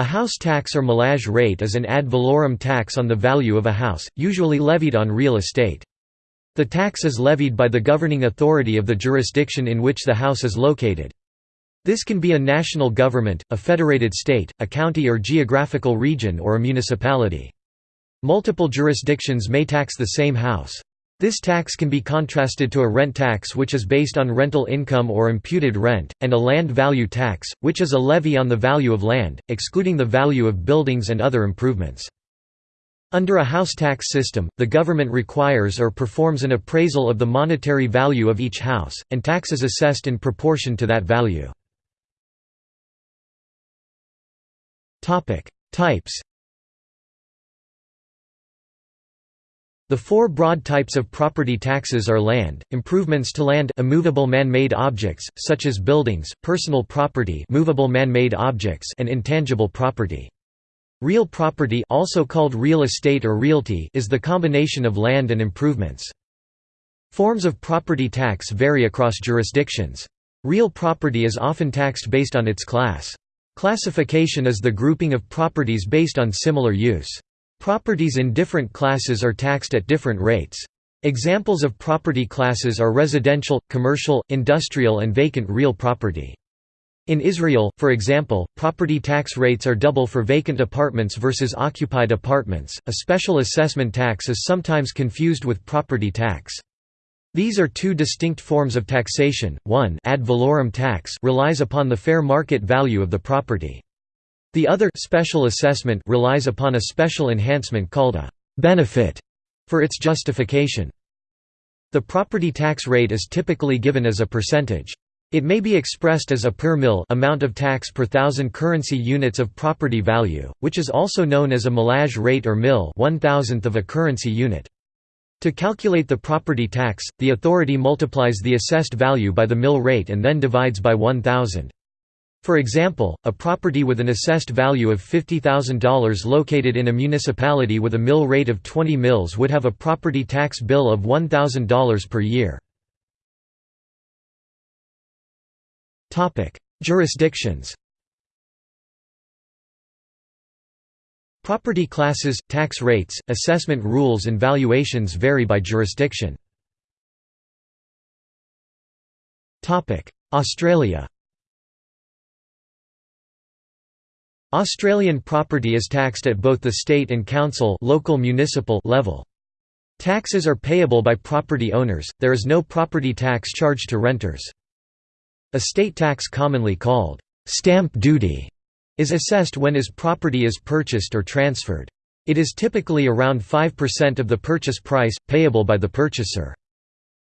A house tax or millage rate is an ad valorem tax on the value of a house, usually levied on real estate. The tax is levied by the governing authority of the jurisdiction in which the house is located. This can be a national government, a federated state, a county or geographical region or a municipality. Multiple jurisdictions may tax the same house. This tax can be contrasted to a rent tax which is based on rental income or imputed rent, and a land value tax, which is a levy on the value of land, excluding the value of buildings and other improvements. Under a house tax system, the government requires or performs an appraisal of the monetary value of each house, and tax is assessed in proportion to that value. Types The four broad types of property taxes are land, improvements to land immovable man-made objects, such as buildings, personal property movable man-made objects and intangible property. Real property also called real estate or realty is the combination of land and improvements. Forms of property tax vary across jurisdictions. Real property is often taxed based on its class. Classification is the grouping of properties based on similar use. Properties in different classes are taxed at different rates. Examples of property classes are residential, commercial, industrial and vacant real property. In Israel, for example, property tax rates are double for vacant apartments versus occupied apartments. A special assessment tax is sometimes confused with property tax. These are two distinct forms of taxation. One, ad valorem tax, relies upon the fair market value of the property. The other special assessment relies upon a special enhancement called a benefit for its justification. The property tax rate is typically given as a percentage. It may be expressed as a per mil amount of tax per thousand currency units of property value, which is also known as a millage rate or mil one thousandth of a currency unit. To calculate the property tax, the authority multiplies the assessed value by the mill rate and then divides by 1000. For example, a property with an assessed value of $50,000 located in a municipality with a mill rate of 20 mills would have a property tax bill of $1,000 per year. Jurisdictions Property classes, tax rates, assessment rules and valuations vary by jurisdiction. Australia Australian property is taxed at both the state and council local municipal level. Taxes are payable by property owners, there is no property tax charged to renters. Estate tax commonly called stamp duty is assessed when is property is purchased or transferred. It is typically around 5% of the purchase price, payable by the purchaser.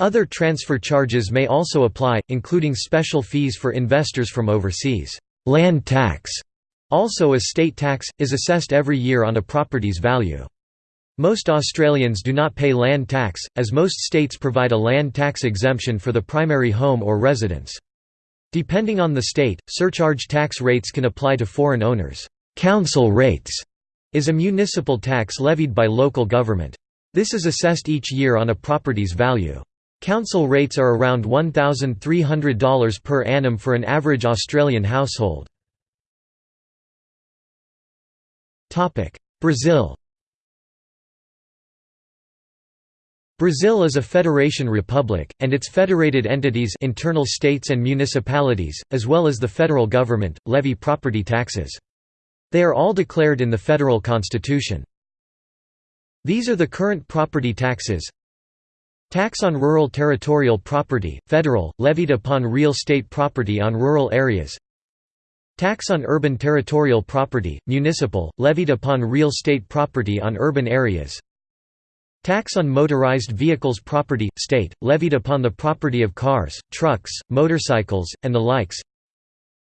Other transfer charges may also apply, including special fees for investors from overseas. Land tax also a state tax, is assessed every year on a property's value. Most Australians do not pay land tax, as most states provide a land tax exemption for the primary home or residence. Depending on the state, surcharge tax rates can apply to foreign owners. Council rates is a municipal tax levied by local government. This is assessed each year on a property's value. Council rates are around $1,300 per annum for an average Australian household. Brazil Brazil is a federation republic, and its federated entities internal states and municipalities, as well as the federal government, levy property taxes. They are all declared in the federal constitution. These are the current property taxes Tax on rural territorial property, federal, levied upon real estate property on rural areas Tax on urban territorial property, municipal, levied upon real estate property on urban areas. Tax on motorized vehicles property, state, levied upon the property of cars, trucks, motorcycles, and the likes.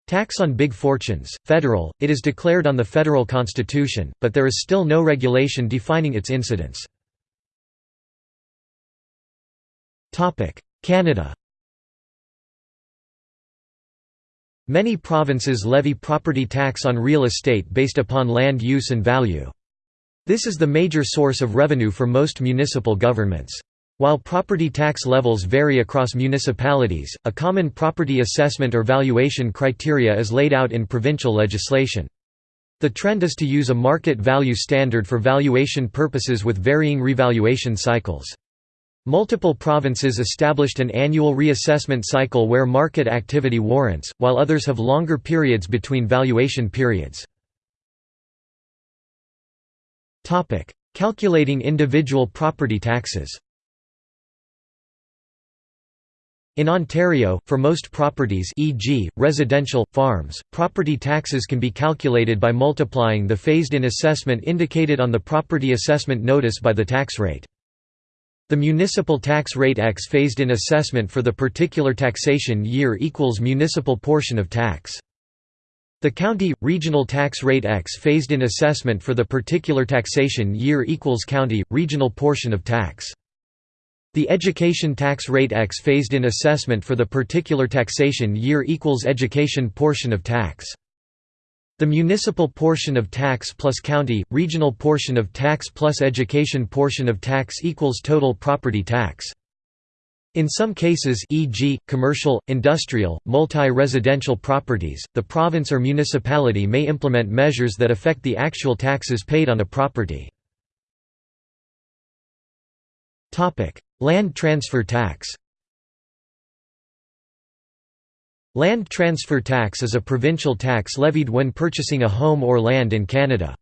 Tax on big fortunes, federal, it is declared on the federal constitution, but there is still no regulation defining its incidence. Canada Many provinces levy property tax on real estate based upon land use and value. This is the major source of revenue for most municipal governments. While property tax levels vary across municipalities, a common property assessment or valuation criteria is laid out in provincial legislation. The trend is to use a market value standard for valuation purposes with varying revaluation cycles. Multiple provinces established an annual reassessment cycle where market activity warrants, while others have longer periods between valuation periods. Calculating individual property taxes In Ontario, for most properties e.g., residential, farms, property taxes can be calculated by multiplying the phased-in assessment indicated on the property assessment notice by the tax rate. The municipal tax rate X phased-in assessment for the particular taxation year equals municipal portion of tax. The county – regional tax rate X phased-in assessment for the particular taxation year equals county – regional portion of tax. The education tax rate X phased-in assessment for the particular taxation year equals education portion of tax. The municipal portion of tax plus county, regional portion of tax plus education portion of tax equals total property tax. In some cases e.g., commercial, industrial, multi-residential properties, the province or municipality may implement measures that affect the actual taxes paid on a property. Land transfer tax Land transfer tax is a provincial tax levied when purchasing a home or land in Canada.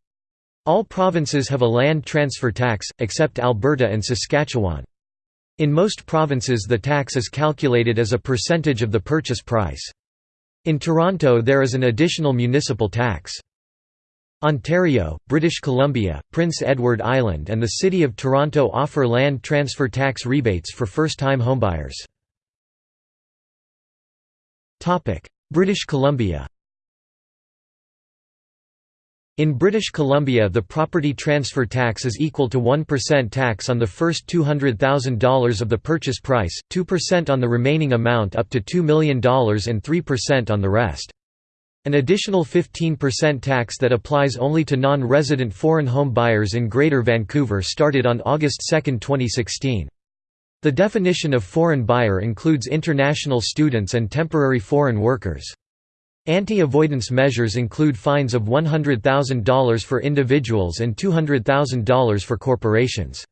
All provinces have a land transfer tax, except Alberta and Saskatchewan. In most provinces the tax is calculated as a percentage of the purchase price. In Toronto there is an additional municipal tax. Ontario, British Columbia, Prince Edward Island and the City of Toronto offer land transfer tax rebates for first-time homebuyers. British Columbia in British Columbia the property transfer tax is equal to 1% tax on the first $200,000 of the purchase price, 2% on the remaining amount up to $2 million and 3% on the rest. An additional 15% tax that applies only to non-resident foreign home buyers in Greater Vancouver started on August 2, 2016. The definition of foreign buyer includes international students and temporary foreign workers. Anti-avoidance measures include fines of $100,000 for individuals and $200,000 for corporations.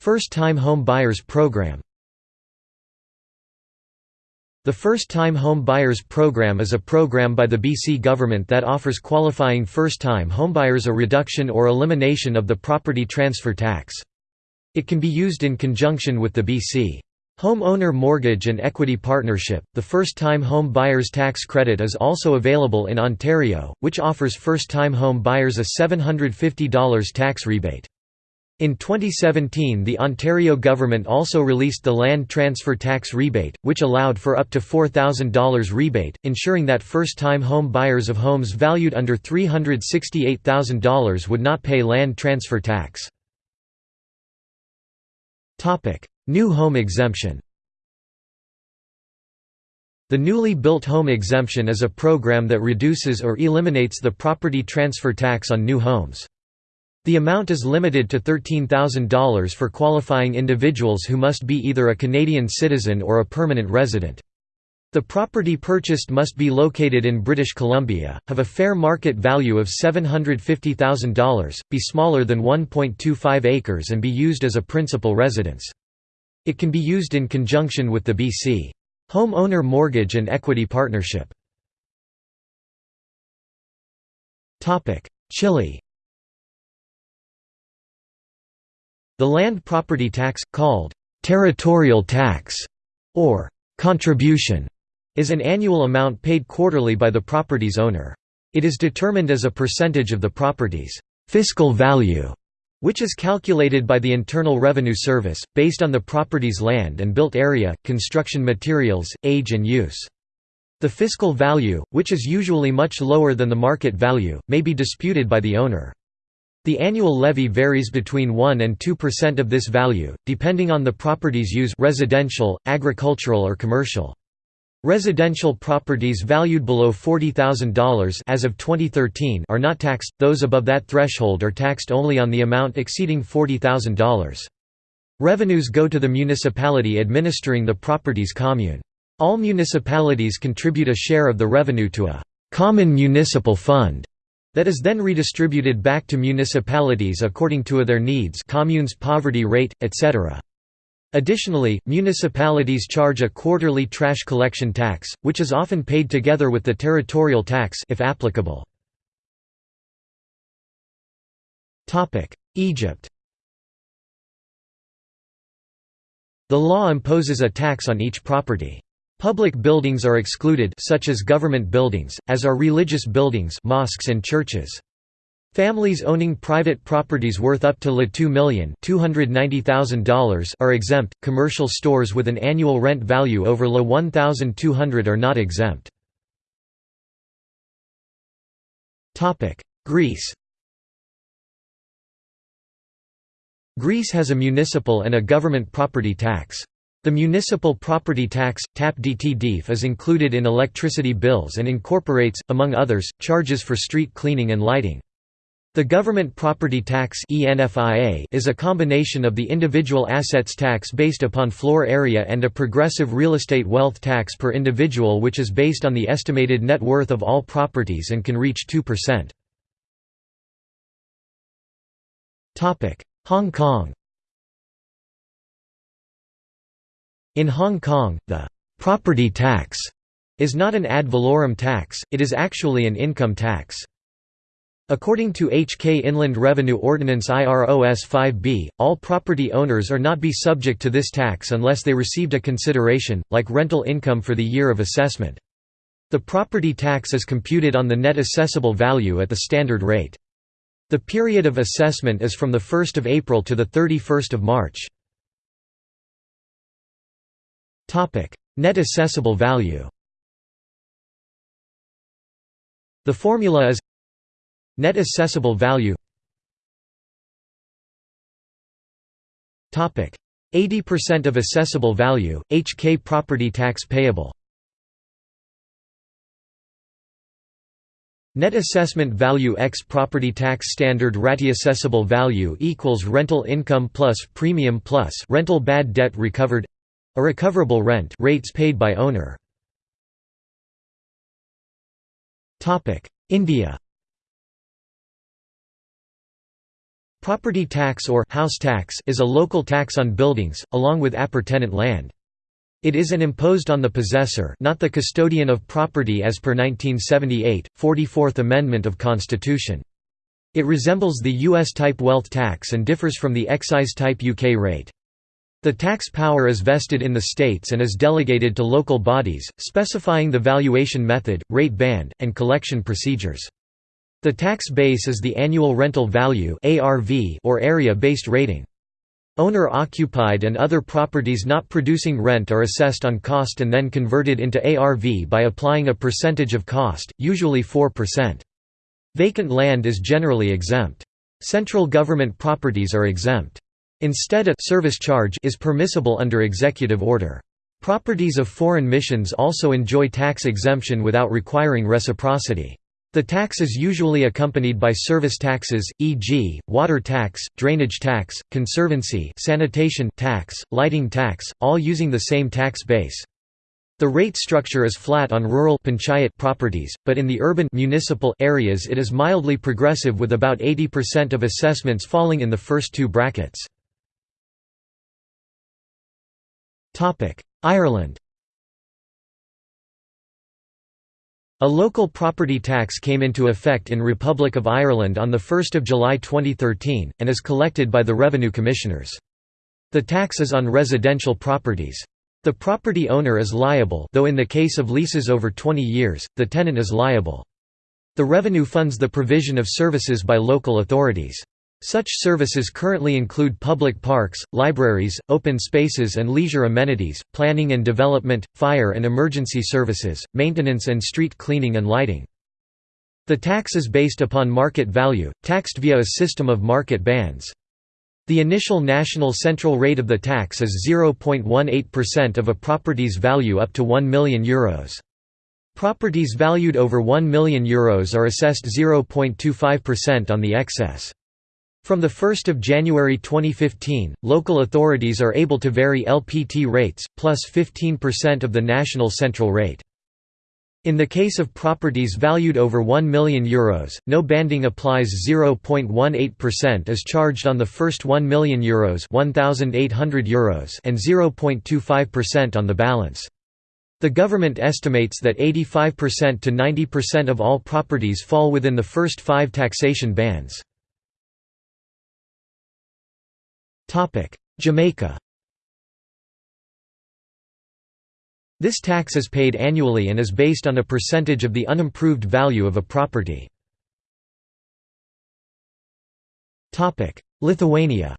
First-time home buyers program the First-Time Home Buyers Program is a program by the BC government that offers qualifying first-time homebuyers a reduction or elimination of the property transfer tax. It can be used in conjunction with the BC Homeowner Mortgage and Equity Partnership. The First-Time Home Buyers Tax Credit is also available in Ontario, which offers first-time home buyers a $750 tax rebate. In 2017 the Ontario government also released the Land Transfer Tax Rebate, which allowed for up to $4,000 rebate, ensuring that first-time home buyers of homes valued under $368,000 would not pay land transfer tax. New home exemption The newly built home exemption is a program that reduces or eliminates the property transfer tax on new homes. The amount is limited to $13,000 for qualifying individuals who must be either a Canadian citizen or a permanent resident. The property purchased must be located in British Columbia, have a fair market value of $750,000, be smaller than 1.25 acres and be used as a principal residence. It can be used in conjunction with the BC Homeowner Mortgage and Equity Partnership. Chile The land property tax, called «territorial tax» or «contribution», is an annual amount paid quarterly by the property's owner. It is determined as a percentage of the property's «fiscal value», which is calculated by the Internal Revenue Service, based on the property's land and built area, construction materials, age and use. The fiscal value, which is usually much lower than the market value, may be disputed by the owner. The annual levy varies between 1 and 2% of this value, depending on the property's use residential, agricultural or commercial. Residential properties valued below $40,000 as of 2013 are not taxed, those above that threshold are taxed only on the amount exceeding $40,000. Revenues go to the municipality administering the property's commune. All municipalities contribute a share of the revenue to a «common municipal fund» that is then redistributed back to municipalities according to their needs communes poverty rate, etc. Additionally, municipalities charge a quarterly trash collection tax, which is often paid together with the territorial tax if applicable. Egypt The law imposes a tax on each property. Public buildings are excluded such as government buildings, as are religious buildings mosques and churches. Families owning private properties worth up to $2,290,000 are exempt, commercial stores with an annual rent value over La 1,200 are not exempt. Greece Greece has a municipal and a government property tax. The municipal property tax, TAP DTDF is included in electricity bills and incorporates, among others, charges for street cleaning and lighting. The government property tax is a combination of the individual assets tax based upon floor area and a progressive real estate wealth tax per individual which is based on the estimated net worth of all properties and can reach 2%. Hong Kong In Hong Kong, the «property tax» is not an ad valorem tax, it is actually an income tax. According to HK Inland Revenue Ordinance IROS 5B, all property owners are not be subject to this tax unless they received a consideration, like rental income for the year of assessment. The property tax is computed on the net assessable value at the standard rate. The period of assessment is from 1 April to 31 March. Net assessable value. The formula is Net assessable value. 80% of assessable value, HK property tax payable. Net assessment value x property tax standard assessable value equals rental income plus premium plus rental bad debt recovered a recoverable rent rates paid by owner. India Property tax or house tax is a local tax on buildings, along with appurtenant land. It is an imposed on the possessor not the custodian of property as per 1978, 44th Amendment of Constitution. It resembles the U.S.-type wealth tax and differs from the excise-type UK rate. The tax power is vested in the states and is delegated to local bodies, specifying the valuation method, rate band, and collection procedures. The tax base is the annual rental value or area-based rating. Owner-occupied and other properties not producing rent are assessed on cost and then converted into ARV by applying a percentage of cost, usually 4%. Vacant land is generally exempt. Central government properties are exempt. Instead a service charge is permissible under executive order. Properties of foreign missions also enjoy tax exemption without requiring reciprocity. The tax is usually accompanied by service taxes, e.g., water tax, drainage tax, conservancy sanitation tax, lighting tax, all using the same tax base. The rate structure is flat on rural panchayat properties, but in the urban municipal areas it is mildly progressive with about 80% of assessments falling in the first two brackets. Ireland A local property tax came into effect in Republic of Ireland on 1 July 2013, and is collected by the Revenue Commissioners. The tax is on residential properties. The property owner is liable though in the case of leases over 20 years, the tenant is liable. The revenue funds the provision of services by local authorities. Such services currently include public parks, libraries, open spaces and leisure amenities, planning and development, fire and emergency services, maintenance and street cleaning and lighting. The tax is based upon market value, taxed via a system of market bands. The initial national central rate of the tax is 0.18% of a property's value up to €1 million. Euros. Properties valued over €1 million Euros are assessed 0.25% on the excess. From 1 January 2015, local authorities are able to vary LPT rates, plus 15% of the national central rate. In the case of properties valued over €1 million, Euros, no banding applies 0.18% is charged on the first €1 million Euros, Euros and 0.25% on the balance. The government estimates that 85% to 90% of all properties fall within the first five taxation bands. Jamaica This tax is paid annually and is based on a percentage of the unimproved value of a property. Lithuania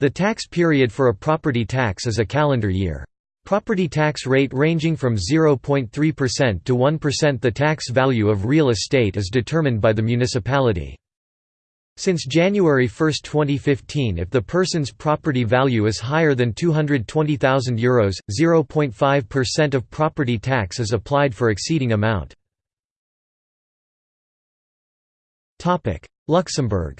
The tax period for a property tax is a calendar year. Property tax rate ranging from 0.3% to 1% The tax value of real estate is determined by the municipality. Since January 1, 2015 if the person's property value is higher than €220,000, Euros, 0.5% of property tax is applied for exceeding amount. Luxembourg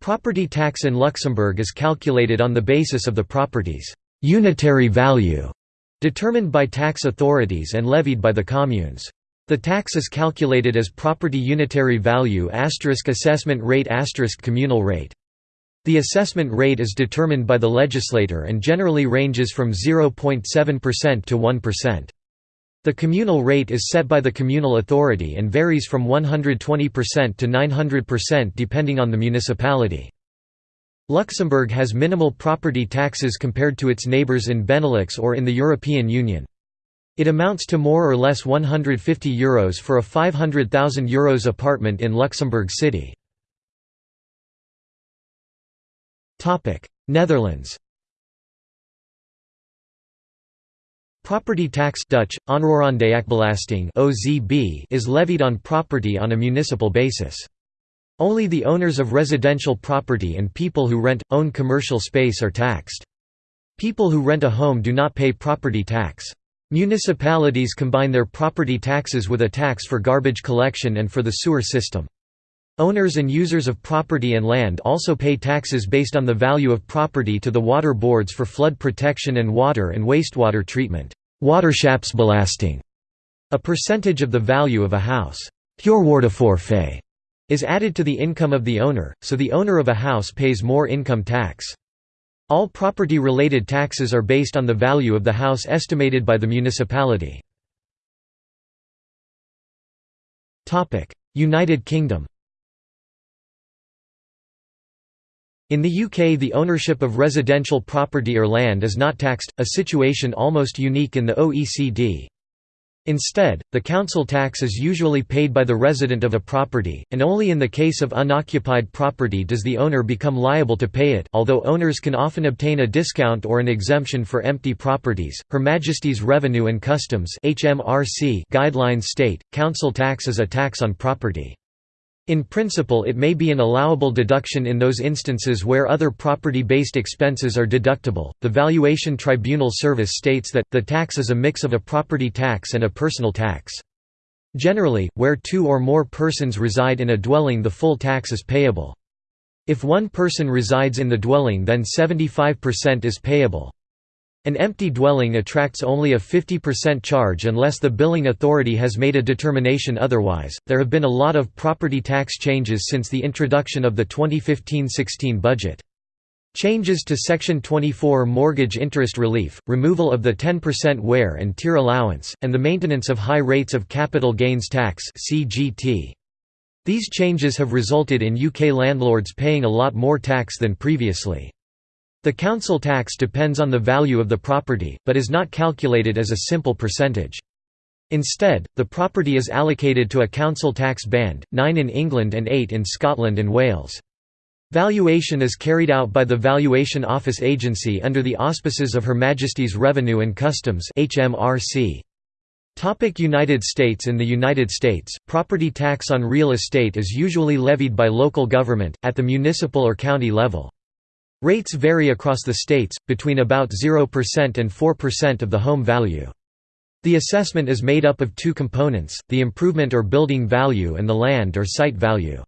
Property tax in Luxembourg is calculated on the basis of the property's «unitary value» determined by tax authorities and levied by the communes. The tax is calculated as property unitary value assessment rate communal rate. The assessment rate is determined by the legislator and generally ranges from 0.7% to 1%. The communal rate is set by the communal authority and varies from 120% to 900% depending on the municipality. Luxembourg has minimal property taxes compared to its neighbours in Benelux or in the European Union. It amounts to more or less €150 Euros for a €500,000 Euros apartment in Luxembourg City. Netherlands Property tax Dutch, OZB is levied on property on a municipal basis. Only the owners of residential property and people who rent, own commercial space are taxed. People who rent a home do not pay property tax. Municipalities combine their property taxes with a tax for garbage collection and for the sewer system. Owners and users of property and land also pay taxes based on the value of property to the water boards for flood protection and water and wastewater treatment. Waterschapsbelasting, a percentage of the value of a house, is added to the income of the owner, so the owner of a house pays more income tax. All property-related taxes are based on the value of the house estimated by the municipality. United Kingdom In the UK the ownership of residential property or land is not taxed, a situation almost unique in the OECD. Instead, the council tax is usually paid by the resident of a property, and only in the case of unoccupied property does the owner become liable to pay it although owners can often obtain a discount or an exemption for empty properties. Her Majesty's Revenue and Customs guidelines state, council tax is a tax on property. In principle it may be an allowable deduction in those instances where other property-based expenses are deductible. The Valuation Tribunal Service states that, the tax is a mix of a property tax and a personal tax. Generally, where two or more persons reside in a dwelling the full tax is payable. If one person resides in the dwelling then 75% is payable. An empty dwelling attracts only a 50% charge unless the billing authority has made a determination otherwise. There have been a lot of property tax changes since the introduction of the 2015-16 budget. Changes to Section 24 mortgage interest relief, removal of the 10% wear and tear allowance, and the maintenance of high rates of capital gains tax. These changes have resulted in UK landlords paying a lot more tax than previously. The council tax depends on the value of the property, but is not calculated as a simple percentage. Instead, the property is allocated to a council tax band, 9 in England and 8 in Scotland and Wales. Valuation is carried out by the Valuation Office Agency under the auspices of Her Majesty's Revenue and Customs HMRC. Topic United States In the United States, property tax on real estate is usually levied by local government, at the municipal or county level. Rates vary across the states, between about 0% and 4% of the home value. The assessment is made up of two components, the improvement or building value and the land or site value.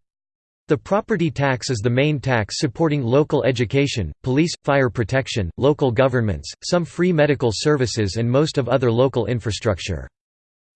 The property tax is the main tax supporting local education, police, fire protection, local governments, some free medical services and most of other local infrastructure.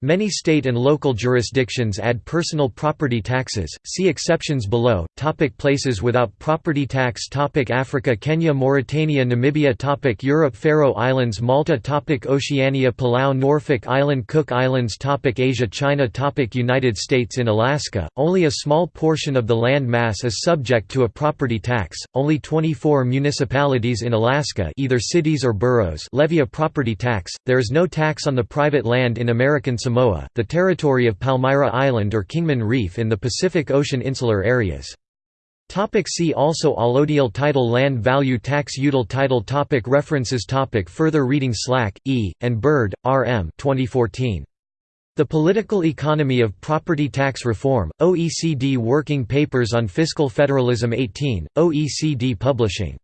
Many state and local jurisdictions add personal property taxes. See exceptions below. Topic places without property tax. Topic Africa, Kenya, Mauritania, Namibia. Topic Europe, Faroe Islands, Malta. Topic Oceania, Palau, Norfolk Island, Cook Islands. Topic Asia, China. Topic United States. In Alaska, only a small portion of the land mass is subject to a property tax. Only 24 municipalities in Alaska, either cities or boroughs, levy a property tax. There is no tax on the private land in American Samoa, the territory of Palmyra Island or Kingman Reef in the Pacific Ocean insular areas. Topic see also Allodial title Land value tax Udal title topic References topic Further reading Slack, E., and Bird, R. M. 2014. The Political Economy of Property Tax Reform, OECD Working Papers on Fiscal Federalism 18, OECD Publishing.